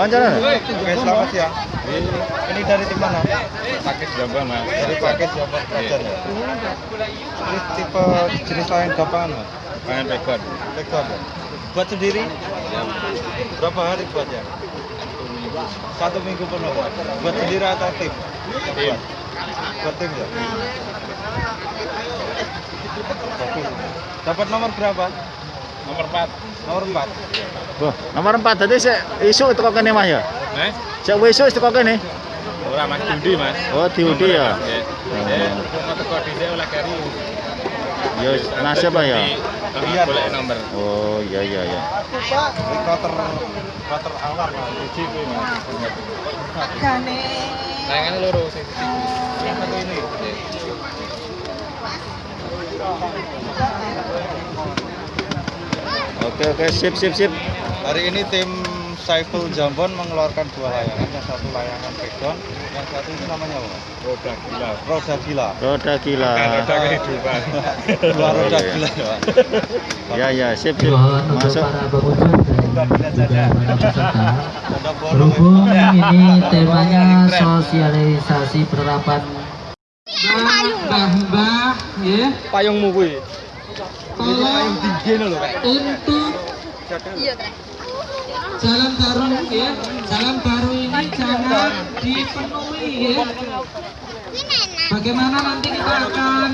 Wawancara. Oke, selamat siang. Ini dari tim mana? Paket Jombang mas. Dari paket Jombang Pelajar ya. Ini tipe jenis lain gapangan mas? Pangan record. Rekor ya. Buat sendiri? Berapa hari buatnya? Satu minggu penuh. Buat sendiri atau tim? Tim. Buat tim ya. Dapat nomor berapa? Nomor 4. Nomor 4. Wah, nomor 4 tadi saya isu itu kok kene Mas ya. Eh? Saya isu itu kok kene. Ora mas Diudi mas. Oh, diudi ya. Nggih. Eh, mau teko dhisik oleh kari. Ya nasib ya. Iya. Boleh nomor. Oh, iya iya iya. Ini kloter kloter awal mas. Uji kuwi mas. Gane. Layangan loro sing Yang satu ini. Oke oke sip sip sip. Hari ini tim Saiful Jambon mengeluarkan dua layangan, yang satu layangan pegon, yang satu ini namanya apa? Roda gila. Roda gila. Roda gila. Roda kehidupan. Dua roda Iya. gila ya. Ya ya sip sip. Masuk. Berhubung ini temanya sosialisasi penerapan mbah-mbah ya Payungmu kuwi. Tolong untuk jalan baru ya. Jalan baru ini jangan dipenuhi ya. Bagaimana nanti kita akan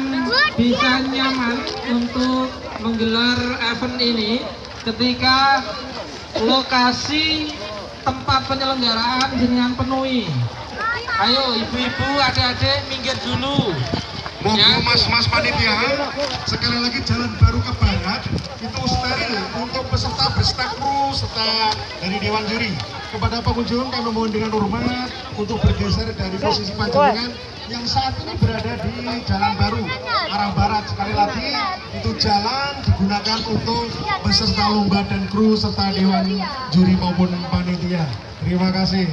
bisa nyaman untuk menggelar event ini ketika lokasi tempat penyelenggaraan jenengan penuhi? Ayo ibu-ibu adik-adik minggir dulu Monggo mas-mas panitia, sekali lagi jalan baru ke barat itu steril untuk peserta beserta kru serta dari dewan juri. Kepada pengunjung kami mohon dengan hormat untuk bergeser dari posisi panjenengan yang saat ini berada di jalan baru arah barat. Sekali lagi itu jalan digunakan untuk peserta lomba dan kru serta dewan juri maupun panitia. Terima kasih.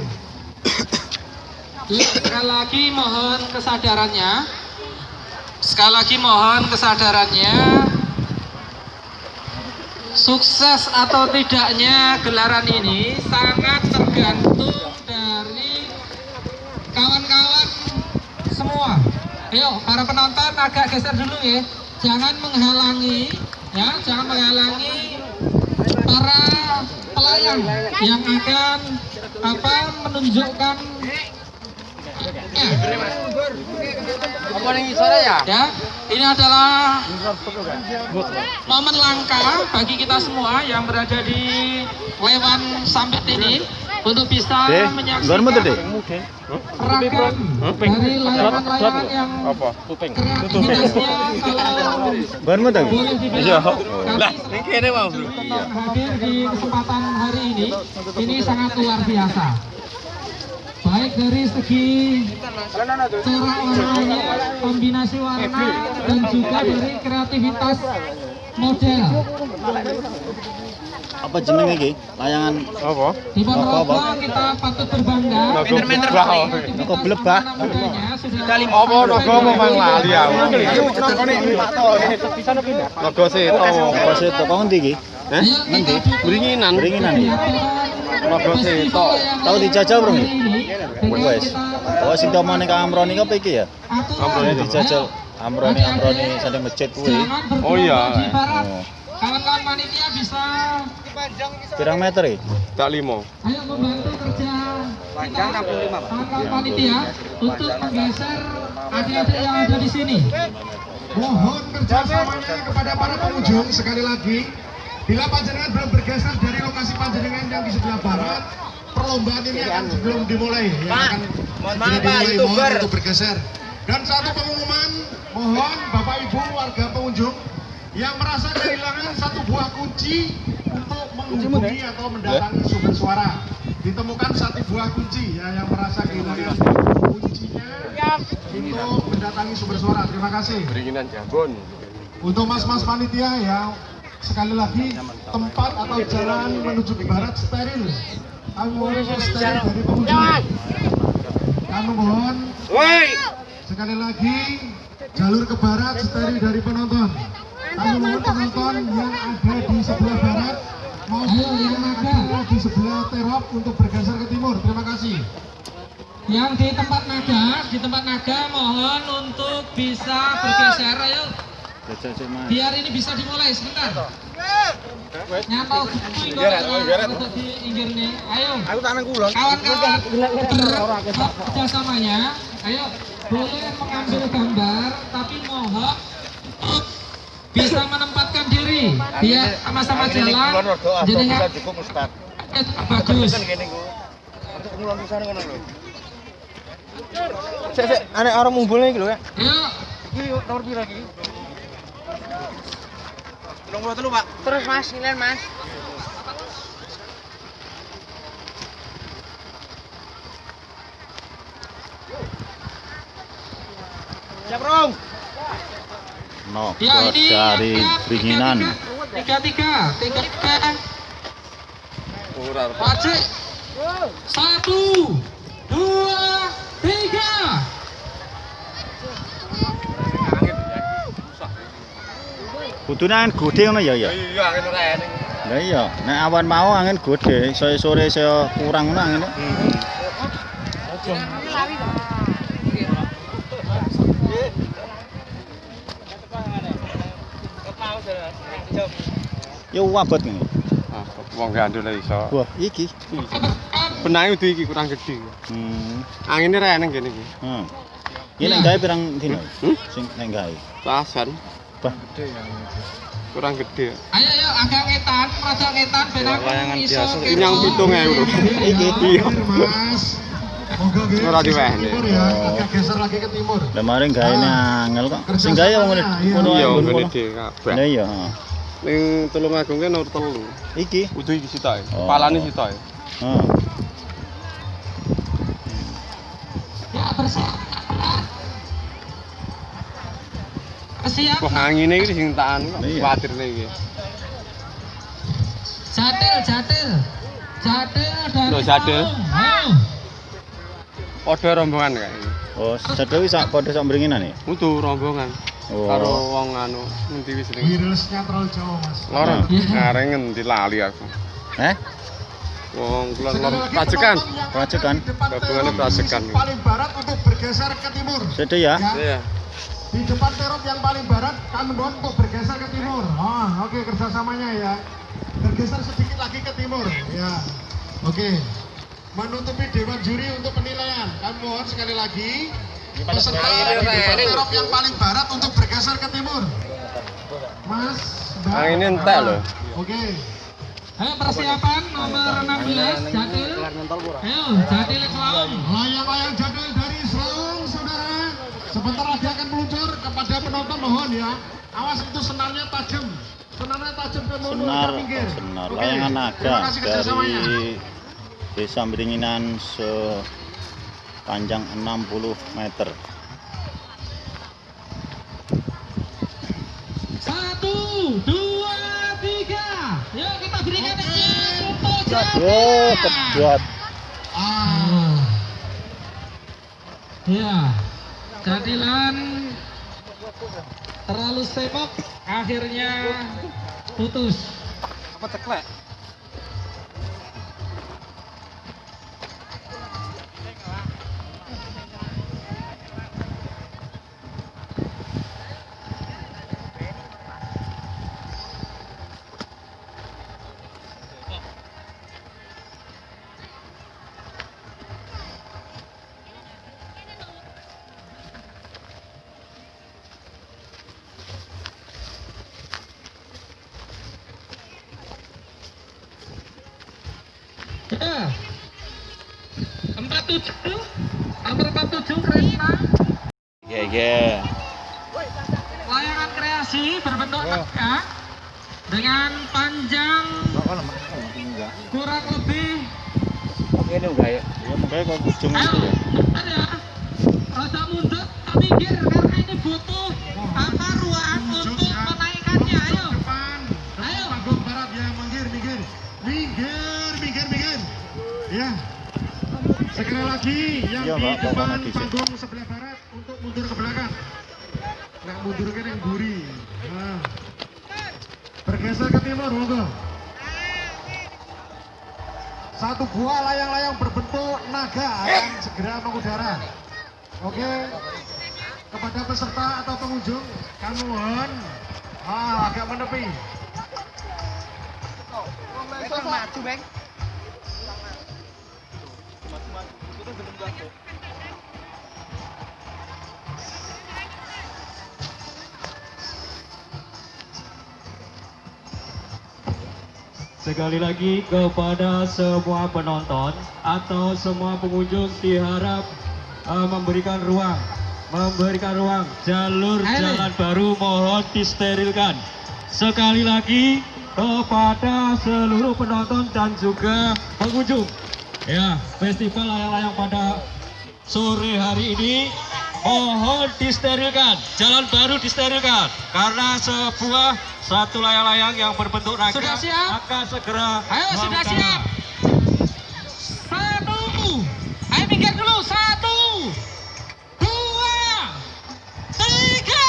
Sekali lagi mohon kesadarannya. Sekali lagi mohon kesadarannya. Sukses atau tidaknya gelaran ini sangat tergantung dari kawan-kawan semua. Ayo, para penonton agak geser dulu ya. Jangan menghalangi, ya, jangan menghalangi para pelayang yang akan apa menunjukkan ya. ya ini adalah momen langka bagi kita semua yang berada di Lewan Sambit ini untuk bisa Deh, menyaksikan ragam dari layangan-layangan yang kreativitasnya kalau Ban mu tang? boleh dibilang Lah, ini kene mau, Bro. tetap hadir di kesempatan hari ini. Ini sangat luar biasa baik dari segi corak warnanya kombinasi warna dan juga dari kreativitas model Apa jenenge iki? Layangan Apa? di Ponorogo Apa, kita patut berbangga kita Nogo blebah. sudah Apa nogo mau mang lali aku. Nogo seto. apa sih to kok ngendi iki? Dukung Beringinan. Beringinan. penyatuan Nogo seto. Tahu dijajal, Bro? Wes. Oh sing tomane Kang Amroni apa iki ya? aturan. Ini dijajal Amroni Amroni sanding masjid kuwi. Oh iya. Oh. Kawan-kawan panitia bisa Pirang meter iki? Tak limo. ayo membantu kerja kita kawan-kawan panitia untuk menggeser adik-adik yang ada di sini. Mohon kerjasamanya kepada para pengunjung sekali lagi. Bila panjenengan belum bergeser dari lokasi panjenengan yang di sebelah barat, perlombaan ini akan sebelum dimulai. Ya, akan segera dimulai, mohon untuk bergeser. Dan satu pengumuman, mohon Bapak Ibu warga pengunjung yang merasa kehilangan satu buah kunci untuk menghubungi atau mendatangi sumber suara. Ditemukan satu buah kunci ya yang merasa kehilangan kuncinya untuk mendatangi sumber suara. Terima kasih. Beringinan Jambon. Untuk mas-mas panitia ya, sekali lagi tempat atau jalan menuju ke barat steril. Kami mohon untuk steril dari pengunjung. Sekali lagi jalur ke barat steril dari penonton. Kami mohon penonton yang ada di sebelah barat Ayo, yang naga. di sebelah terop untuk bergeser ke timur. Terima kasih. Yang di tempat naga, di tempat naga mohon untuk bisa bergeser ayo. Biar ini bisa dimulai sebentar. Nyantol diinggir nih. Ayo. Aku tangan kulon. Kawan-kawan kerjasamanya, ayo boleh mengambil gambar, tapi mohon bisa menempatkan diri. Biar sama-sama jalan. Jadi nggak cukup Ustaz. eh, bagus. Ngulon pisan ngono lho. Sik sik, aneh orang mumbulnya iki lho ya. Ayo, Iki nomor iki? Nomor telu, Pak. Terus mas, nilai mas. Siap. Nogo ya ini dari angka Bringinan. Tiga tiga, tiga tiga. Ora. Wajib. Satu, Kudune angin gede ngono ya ya. Iya, angin ora ening. Lah iya, nek awan mau angin gede, sore sore saya kurang ngono angin. Ya wabot ngene. Ah, wong gandul iso. Wah, iki. Benang itu iki kurang gede. Hmm. Anginnya ra ening kene iki. Hmm. Ini nek gawe pirang dino? Hmm? Sing nek gawe. Pasan Bah, kurang gede. Ayo ayo agak ngetan, rada ngetan ben aku iso Ini yang pitung ya lho. iki. Iya. Mas. Moga nggih. Ora diwehne. Timur ya, agak geser lagi ke timur. Lah mari gawe angel kok. Sing gawe wong ngene. Iya, ngene dhewe kabeh. Lah iya. heeh. Ning Tulung Agung ki nomor telu. Iki. Udu iki sitoke. Oh. Palane sitoke. Heeh. Kok angine iki sing tak anu Iya. kuwatirne iki. Jatil, jatil. Jatil dari Loh, Jatil. Padha rombongan kae. Oh, sadhe wis sak padha sak Bringinan ya. Udu rombongan Oh. karo wong anu ngendi wis ning. Wirelessnya terlalu jauh mas. Loro. Iya. Areng ngendi lali aku. Eh? Wong kulon lor di depan Gabungannya terop Pracekan. sisi Paling barat untuk bergeser ke timur. Sedhe ya. Iya. Di depan terop yang paling barat, kami mohon untuk bergeser ke timur. Oh, oke kerjasamanya ya. Bergeser sedikit lagi ke timur. Ya, oke. Menutupi dewan juri untuk penilaian. Kami mohon sekali lagi peserta di depan terop yang paling barat untuk bergeser ke timur. Mas, Mbak. Ah, ini entek loh. Oke. Ayo persiapan nomor 16 Jatil. Ayo Jatil Islam. Layang-layang jadul dari Selang, saudara. Sebentar lagi akan meluncur kepada penonton mohon ya. Awas itu senarnya tajam. Senarnya tajam ke Senar, pinggir. senar. Oke. Layangan naga dari Desa Bringinan sepanjang 60 meter. Satu, dua, tiga. Yuk kita berikan. Oh, kedot. Ah. Ya, jadilan terlalu sibuk, akhirnya putus. Apa ceklek? Empat tujuh, nomor empat tujuh Kresna, Iya, iya. layangan kreasi berbentuk naga dengan panjang kurang lebih Ini enggak ya? Ya kok ujung itu ya. ada rada mundur, minggir karena ini butuh lagi yang Iya, di Mbak, depan panggung sebelah barat untuk mundur ke belakang. Nah, mundur ke yang guri. Nah. Bergeser ke timur, monggo. satu buah layang-layang berbentuk naga akan segera mengudara. Oke, kepada peserta atau pengunjung, kami mohon ah, agak menepi. Sekali lagi kepada semua penonton atau semua pengunjung diharap eh, memberikan ruang, memberikan ruang jalur jalan baru mohon disterilkan. Sekali lagi kepada seluruh penonton dan juga pengunjung. Ya, festival layang-layang pada sore hari ini mohon disterilkan jalan baru disterilkan karena sebuah satu layang-layang yang berbentuk naga Sudah siap? akan segera Ayo sudah siap. Satu. Ayo minggir dulu. Satu. Dua. Tiga.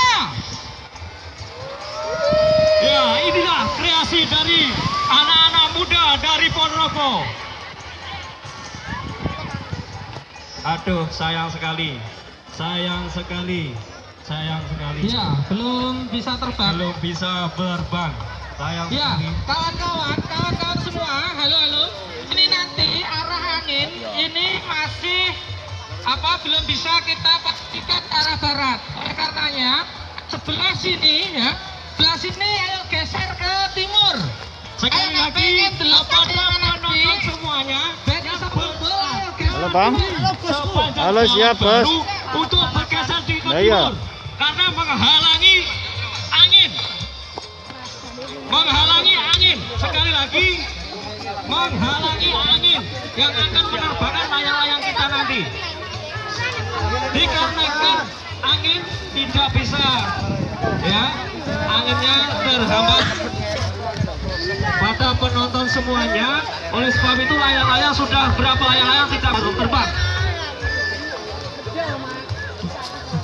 ya inilah kreasi dari anak-anak muda dari Ponorogo aduh sayang sekali. Sayang sekali. Sayang sekali. Ya, belum bisa terbang. belum bisa berbang. Sayang Ya, sekali. kawan-kawan, kawan-kawan semua, halo halo. Ini nanti arah angin. Ini masih apa belum bisa kita pastikan arah barat. Oleh karenanya sebelah sini ya, sebelah sini ayo geser ke timur. sekali Ayo, lagi kepada penonton semuanya Bang. Halo, siap, Bos. untuk bergeser di Nah, iya. timur karena menghalangi angin menghalangi angin sekali lagi menghalangi angin yang akan menerbangkan layang-layang kita nanti dikarenakan angin tidak bisa ya anginnya terhambat semuanya oleh sebab itu layang-layang sudah berapa layang-layang tidak belum terbang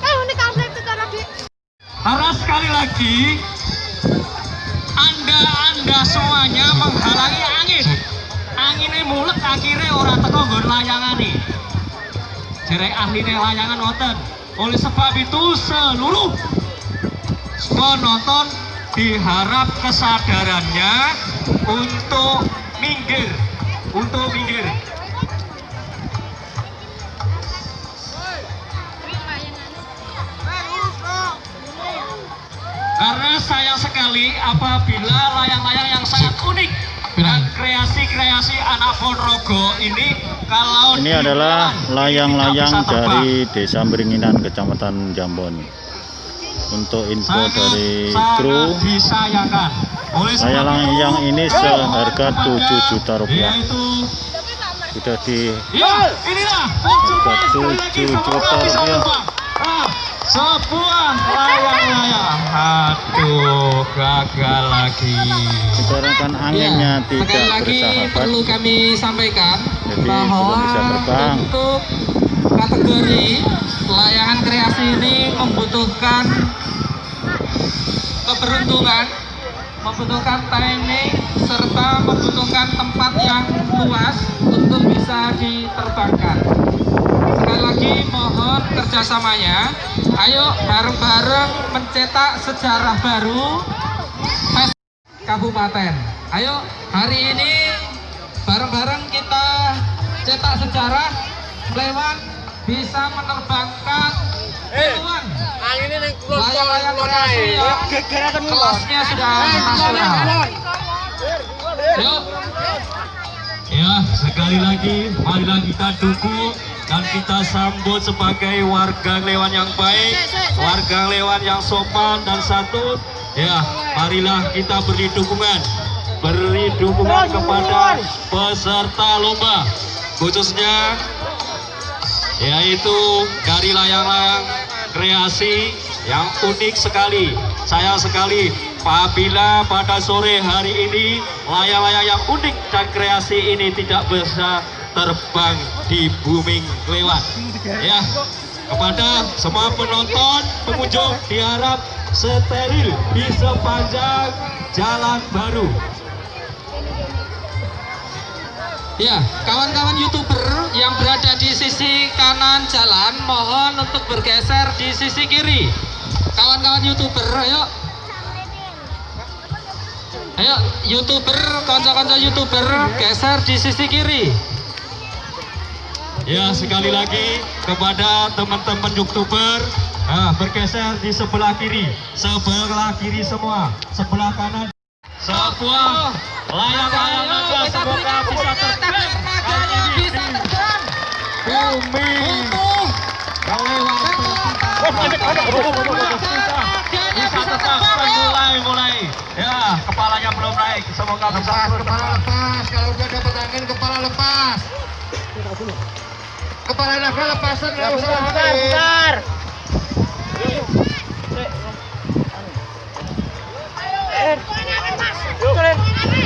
Eh, di Karena sekali lagi Anda-anda semuanya menghalangi angin. Anginnya mulut akhirnya orang teko nggon layangane. Jerek ahline layangan wonten. Oleh sebab itu seluruh penonton diharap kesadarannya untuk minggir, untuk minggir. Karena sayang sekali apabila layang-layang yang sangat unik dan kreasi-kreasi anak Ponorogo ini kalau Ini adalah layang-layang dari Desa Beringinan, Kecamatan Jambon. Untuk info Sangat- dari kru, layang-layang itu, ini seharga mohon 7 juta rupiah. Sudah di Ya, inilah percuma Harga sekali lagi 7 semoga juta rupiah. Ah, sebuah layang-layang. Aduh, gagal lagi. dikarenakan anginnya Ya, tidak sekali lagi bersahabat. perlu kami sampaikan Jadi bahwa bisa terbang. untuk kategori layangan kreasi ini membutuhkan keberuntungan, membutuhkan timing serta membutuhkan tempat yang luas untuk bisa diterbangkan. Sekali lagi mohon kerjasamanya. Ayo bareng-bareng mencetak sejarah baru kabupaten. Ayo hari ini bareng-bareng kita cetak sejarah lewat bisa menerbangkan kelasnya sudah. Yuk, Ya, sekali lagi marilah kita dukung dan kita sambut sebagai warga Lewan yang baik, warga Lewan yang sopan dan santun. Ya, marilah kita beri dukungan, beri dukungan kepada peserta lomba, khususnya yaitu dari layang-layang kreasi yang unik sekali. Sayang sekali apabila pada sore hari ini layang-layang yang unik dan kreasi ini tidak bisa terbang di bumi lewat. Ya, kepada semua penonton, pengunjung diharap steril di sepanjang jalan baru. Ya, kawan-kawan youtuber yang berada di sisi kanan jalan, mohon untuk bergeser di sisi kiri. Kawan-kawan youtuber, ayo. Ayo, youtuber, konco-konco youtuber, geser di sisi kiri. Ya, sekali lagi kepada teman-teman youtuber, nah, bergeser di sebelah kiri, sebelah kiri semua, sebelah kanan, sebelah. Layang-layang semoga bisa terbang kali ini. Bumi. Melewati bisa tetap mulai mulai. Ya kepalanya belum naik. Semoga bisa kepala lepas. Kalau udah dapat angin kepala lepas. Kepala naga lepas nggak usah bentar.